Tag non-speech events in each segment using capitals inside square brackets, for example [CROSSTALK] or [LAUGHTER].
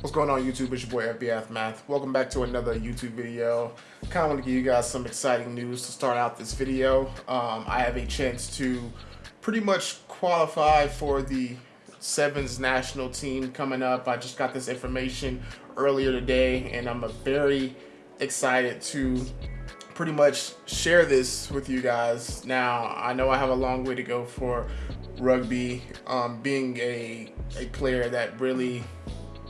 What's going on YouTube? It's your boy FB Aftermath. Welcome back to another YouTube video. Kind of want to give you guys some exciting news to start out this video. Um, I have a chance to pretty much qualify for the Sevens national team coming up. I just got this information earlier today and I'm very excited to pretty much share this with you guys. Now, I know I have a long way to go for rugby, um, being a, a player that really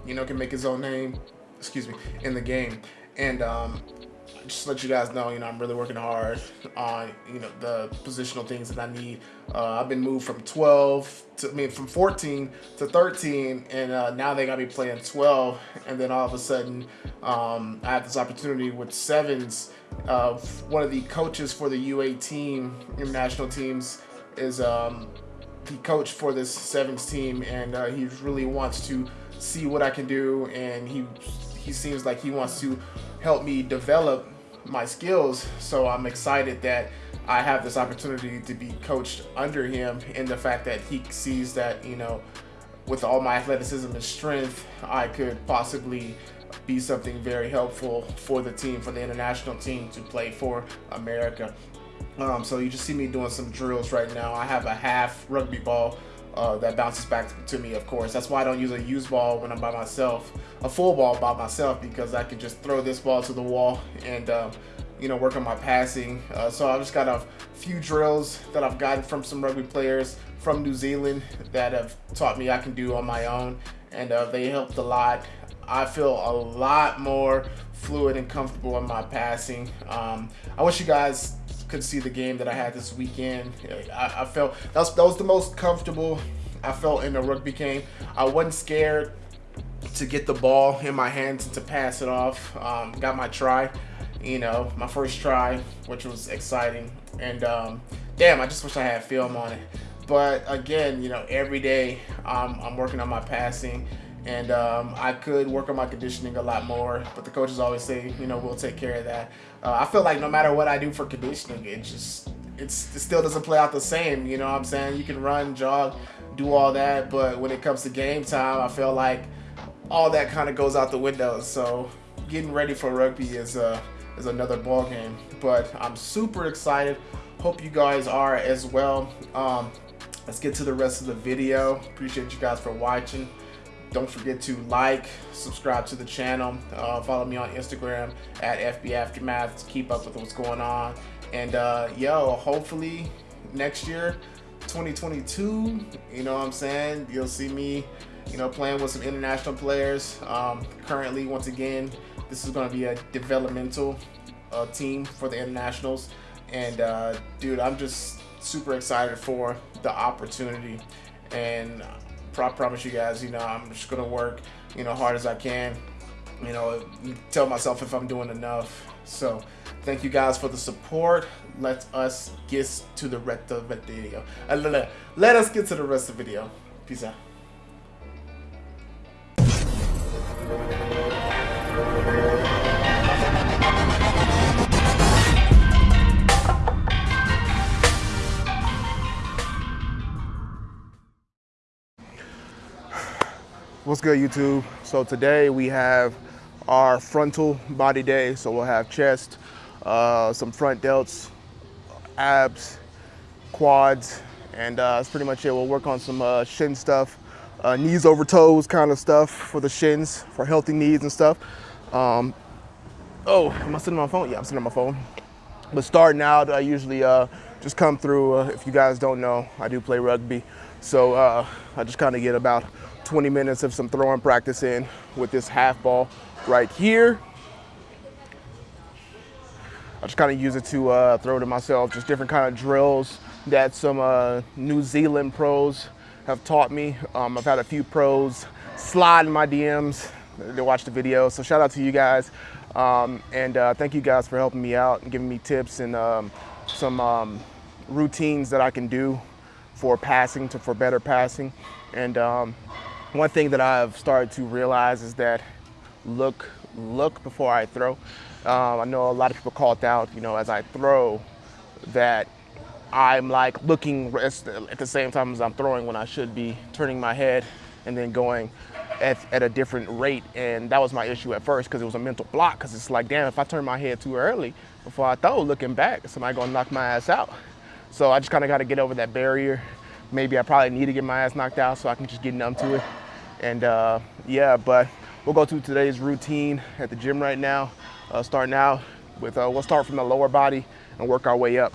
you know, can make his own name, excuse me, in the game. And um, just let you guys know, you know, I'm really working hard on, you know, the positional things that I need. Uh, I've been moved from 12 to, I mean, from 14 to 13, and uh, now they got me playing 12. And then all of a sudden, um, I have this opportunity with sevens. Uh, one of the coaches for the UA team, international teams, is um, the coach for this sevens team, and uh, he really wants to see what I can do and he he seems like he wants to help me develop my skills. So I'm excited that I have this opportunity to be coached under him and the fact that he sees that you know with all my athleticism and strength I could possibly be something very helpful for the team for the international team to play for America. Um, so you just see me doing some drills right now. I have a half rugby ball uh, that bounces back to me, of course. That's why I don't use a used ball when I'm by myself, a full ball by myself, because I can just throw this ball to the wall and, uh, you know, work on my passing. Uh, so I've just got a few drills that I've gotten from some rugby players from New Zealand that have taught me I can do on my own, and uh, they helped a lot. I feel a lot more fluid and comfortable in my passing. Um, I wish you guys could see the game that I had this weekend. I, I felt that was, that was the most comfortable I felt in a rugby game. I wasn't scared to get the ball in my hands and to pass it off. Um, got my try, you know, my first try, which was exciting. And um, damn, I just wish I had film on it. But again, you know, every day um, I'm working on my passing and um, I could work on my conditioning a lot more. But the coaches always say, you know, we'll take care of that. Uh, I feel like no matter what I do for conditioning, it just it still doesn't play out the same. You know what I'm saying? You can run, jog, do all that, but when it comes to game time, I feel like all that kind of goes out the window. So getting ready for rugby is uh, is another ball game. But I'm super excited. Hope you guys are as well. Um, let's get to the rest of the video. Appreciate you guys for watching. Don't forget to like, subscribe to the channel, uh, follow me on Instagram at FB Aftermath to keep up with what's going on. And uh, yo, hopefully next year, 2022, you know what I'm saying? You'll see me, you know, playing with some international players. Um, currently, once again, this is going to be a developmental uh, team for the internationals. And uh, dude, I'm just super excited for the opportunity. And I promise you guys, you know, I'm just gonna work, you know, hard as I can. You know, tell myself if I'm doing enough. So, thank you guys for the support. Let us get to the rest of the video. Uh, let us get to the rest of the video. Peace out. What's good YouTube? So today we have our frontal body day. So we'll have chest, uh, some front delts, abs, quads, and uh, that's pretty much it. We'll work on some uh, shin stuff, uh, knees over toes kind of stuff for the shins, for healthy knees and stuff. Um, oh, am I sitting on my phone? Yeah, I'm sitting on my phone. But starting out, I usually uh, just come through, uh, if you guys don't know, I do play rugby. So I just kind of get about 20 minutes of some throwing practice in with this half ball right here. I just kind of use it to uh, throw to myself, just different kind of drills that some uh, New Zealand pros have taught me. Um, I've had a few pros slide in my DMs to watch the video, so shout out to you guys. Um, and uh, thank you guys for helping me out and giving me tips and um, some um, routines that I can do for passing, to for better passing. And um, one thing that I've started to realize is that look, look before I throw. Um, I know a lot of people call it out, you know, as I throw that I'm like looking at the same time as I'm throwing when I should be turning my head and then going at, at a different rate. And that was my issue at first because it was a mental block because it's like, damn, if I turn my head too early before I throw, looking back, somebody gonna knock my ass out. So I just kind of got to get over that barrier. Maybe I probably need to get my ass knocked out so I can just get numb to it. And uh, yeah, but we'll go to today's routine at the gym right now. Uh, starting out with, uh, we'll start from the lower body and work our way up.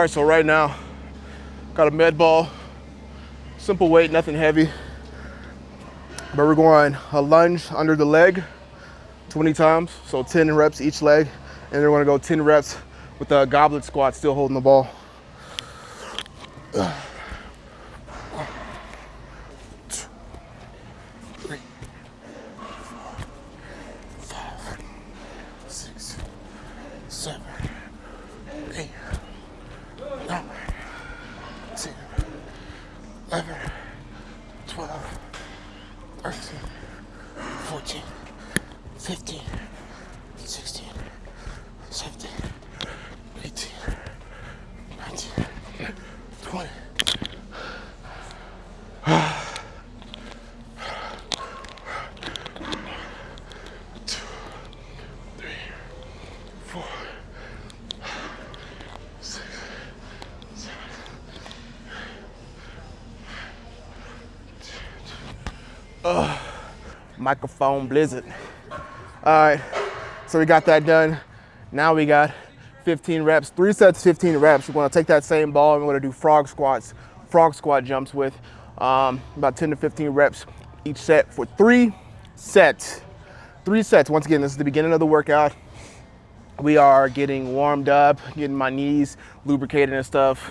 All right, so right now, got a med ball, simple weight, nothing heavy. But we're going a lunge under the leg 20 times, so 10 reps each leg. And we're gonna go 10 reps with a goblet squat, still holding the ball. Microphone blizzard. All right, so we got that done. Now we got 15 reps, three sets, 15 reps. We're gonna take that same ball and we're gonna do frog squats, frog squat jumps with um, about 10 to 15 reps each set for three sets. Three sets. Once again, this is the beginning of the workout. We are getting warmed up, getting my knees lubricated and stuff.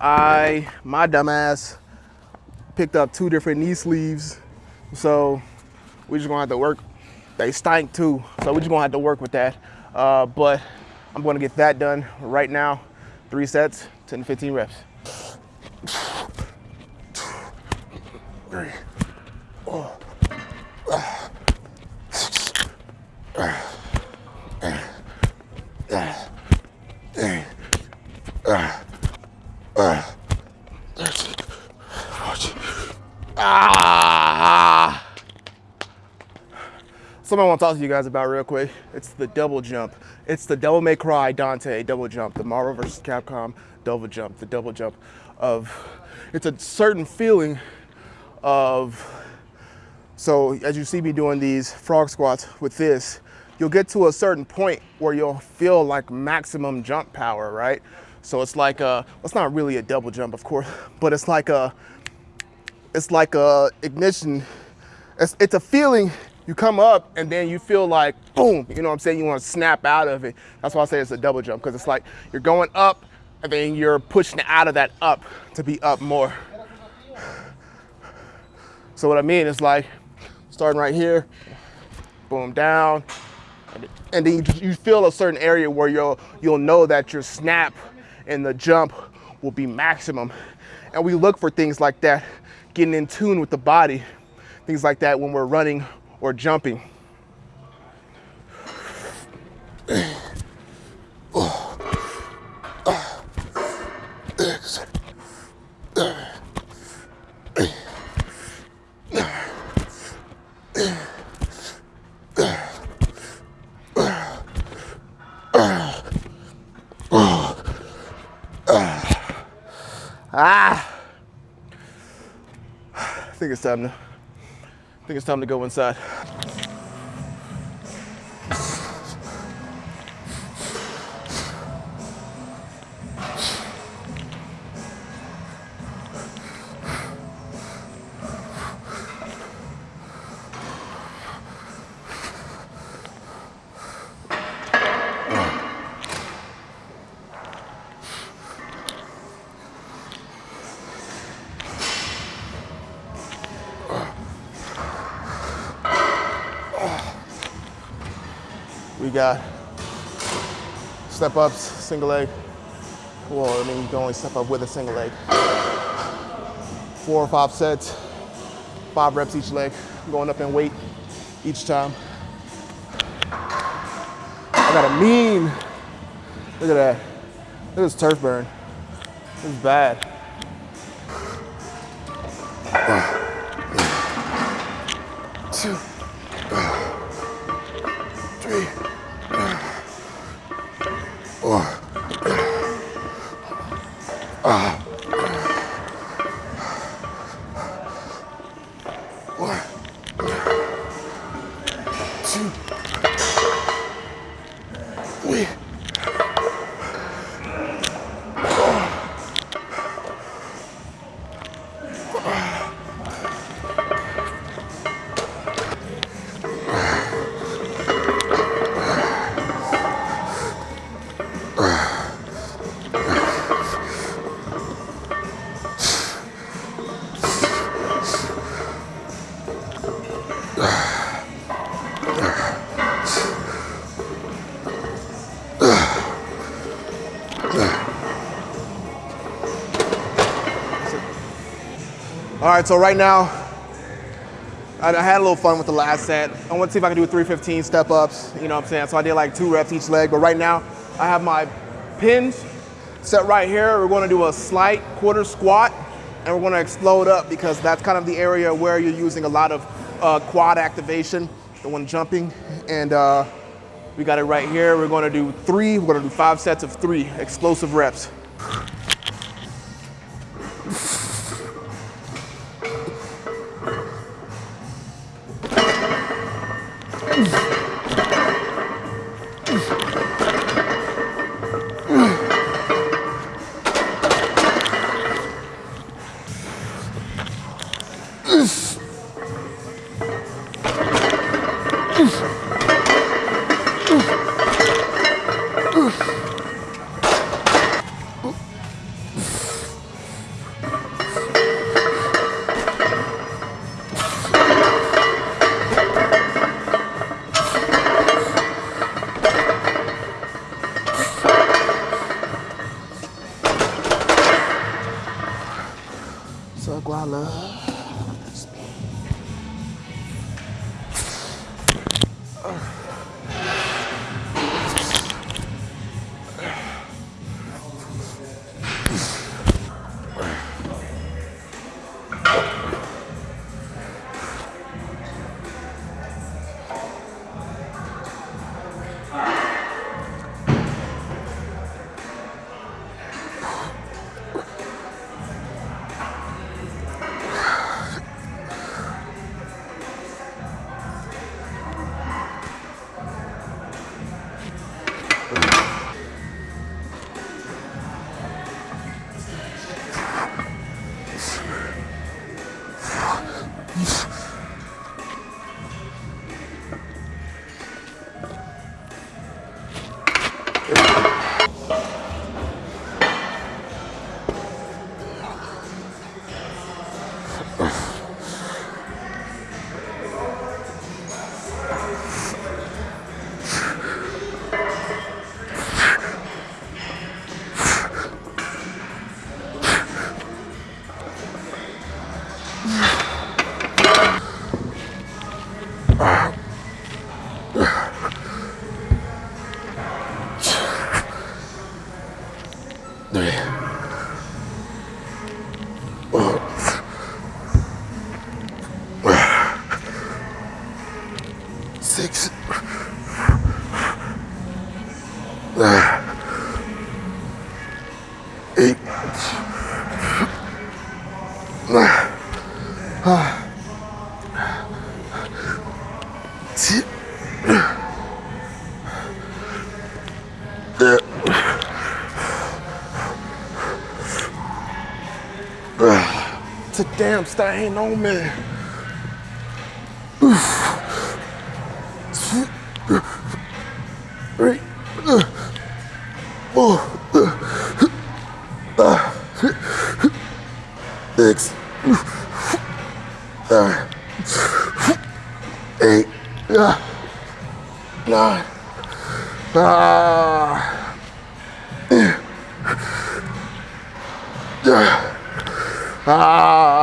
I, my dumbass, picked up two different knee sleeves. So we just gonna have to work. They stink too, so we just gonna have to work with that. Uh, but I'm gonna get that done right now. Three sets, 10 to 15 reps. [SIGHS] Three. Oh. Something I want to talk to you guys about real quick. It's the double jump. It's the Devil May Cry Dante double jump, the Marvel vs. Capcom double jump, the double jump of, it's a certain feeling of, so as you see me doing these frog squats with this, you'll get to a certain point where you'll feel like maximum jump power, right? So it's like a, it's not really a double jump, of course, but it's like a, it's like a ignition. It's, it's a feeling you come up and then you feel like boom, you know what I'm saying? You want to snap out of it. That's why I say it's a double jump because it's like you're going up and then you're pushing out of that up to be up more. So what I mean is like starting right here, boom, down, and then you, feel a certain area where you'll you'll know that your snap and the jump will be maximum. And we look for things like that, getting in tune with the body, things like that when we're running or jumping. Ah! I think it's time to I think it's time to go inside. We got step ups, single leg. Well, I mean, you can only step up with a single leg. Four or five sets, five reps each leg, going up in weight each time. I got a mean, look at that. Look at this turf burn. This is bad. Two, three. All right, so right now, I, had a little fun with the last set. I want to see if I can do 315 step ups, you know what I'm saying? So I did like two reps each leg, but right now I have my pins set right here. We're gonna do a slight quarter squat and we're gonna explode up because that's kind of the area where you're using a lot of uh, quad activation, the one jumping. And uh, we got it right here. We're gonna do three, we're gonna do five sets of three explosive reps. Six. Stain on me. Ah. Ah.